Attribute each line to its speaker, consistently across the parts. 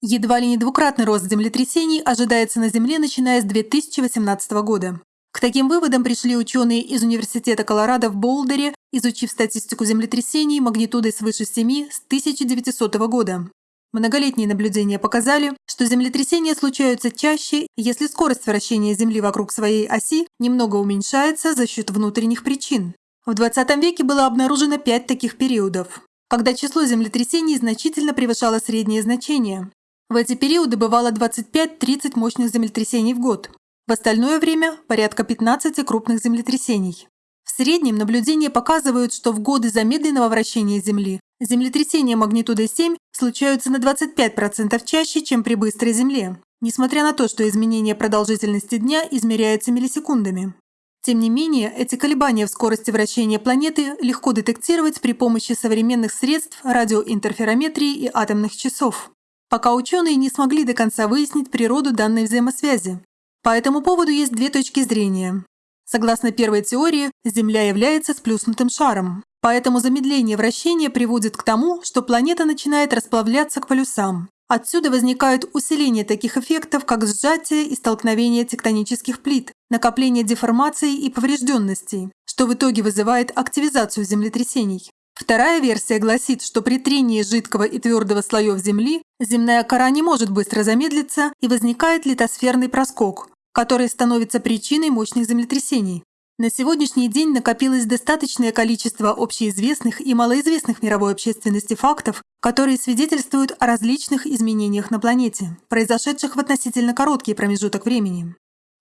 Speaker 1: Едва ли не двукратный рост землетрясений ожидается на Земле, начиная с 2018 года. К таким выводам пришли ученые из Университета Колорадо в Болдере, изучив статистику землетрясений магнитудой свыше 7 с 1900 года. Многолетние наблюдения показали, что землетрясения случаются чаще, если скорость вращения Земли вокруг своей оси немного уменьшается за счет внутренних причин. В 20 веке было обнаружено пять таких периодов, когда число землетрясений значительно превышало среднее значение. В эти периоды бывало 25-30 мощных землетрясений в год. В остальное время – порядка 15 крупных землетрясений. В среднем наблюдения показывают, что в годы замедленного вращения Земли землетрясения магнитудой 7 случаются на 25% чаще, чем при быстрой Земле, несмотря на то, что изменение продолжительности дня измеряется миллисекундами. Тем не менее, эти колебания в скорости вращения планеты легко детектировать при помощи современных средств радиоинтерферометрии и атомных часов пока ученые не смогли до конца выяснить природу данной взаимосвязи. По этому поводу есть две точки зрения. Согласно первой теории, Земля является сплюснутым шаром, поэтому замедление вращения приводит к тому, что планета начинает расплавляться к полюсам. Отсюда возникают усиление таких эффектов, как сжатие и столкновение тектонических плит, накопление деформаций и поврежденностей, что в итоге вызывает активизацию землетрясений. Вторая версия гласит, что при трении жидкого и твердого слоев Земли земная кора не может быстро замедлиться и возникает литосферный проскок, который становится причиной мощных землетрясений. На сегодняшний день накопилось достаточное количество общеизвестных и малоизвестных мировой общественности фактов, которые свидетельствуют о различных изменениях на планете, произошедших в относительно короткий промежуток времени.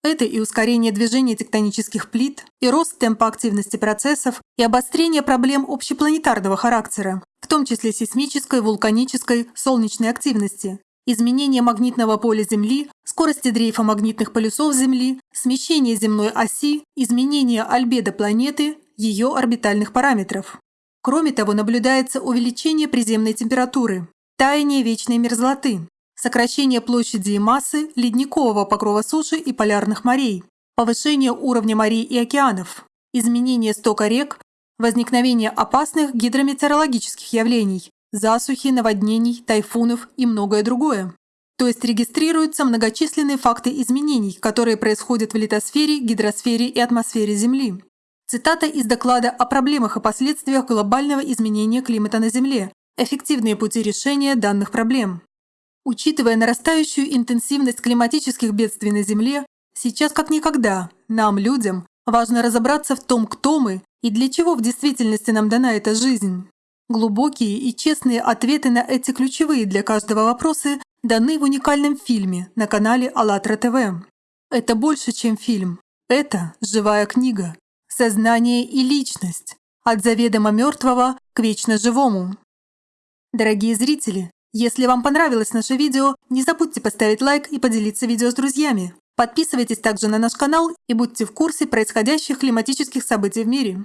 Speaker 1: Это и ускорение движения тектонических плит, и рост темпа активности процессов, и обострение проблем общепланетарного характера, в том числе сейсмической, вулканической, солнечной активности, изменение магнитного поля Земли, скорости дрейфа магнитных полюсов Земли, смещение земной оси, изменение альбедо планеты, ее орбитальных параметров. Кроме того, наблюдается увеличение приземной температуры, таяние вечной мерзлоты, сокращение площади и массы ледникового покрова суши и полярных морей, повышение уровня морей и океанов, изменение стока рек, возникновение опасных гидрометеорологических явлений, засухи, наводнений, тайфунов и многое другое. То есть регистрируются многочисленные факты изменений, которые происходят в литосфере, гидросфере и атмосфере Земли. Цитата из доклада о проблемах и последствиях глобального изменения климата на Земле. Эффективные пути решения данных проблем. Учитывая нарастающую интенсивность климатических бедствий на Земле, сейчас как никогда нам, людям, важно разобраться в том, кто мы и для чего в действительности нам дана эта жизнь. Глубокие и честные ответы на эти ключевые для каждого вопросы даны в уникальном фильме на канале АЛЛАТРА ТВ. Это больше, чем фильм. Это живая книга. Сознание и личность. От заведомо мертвого к вечно живому. Дорогие зрители, если вам понравилось наше видео, не забудьте поставить лайк и поделиться видео с друзьями. Подписывайтесь также на наш канал и будьте в курсе происходящих климатических событий в мире.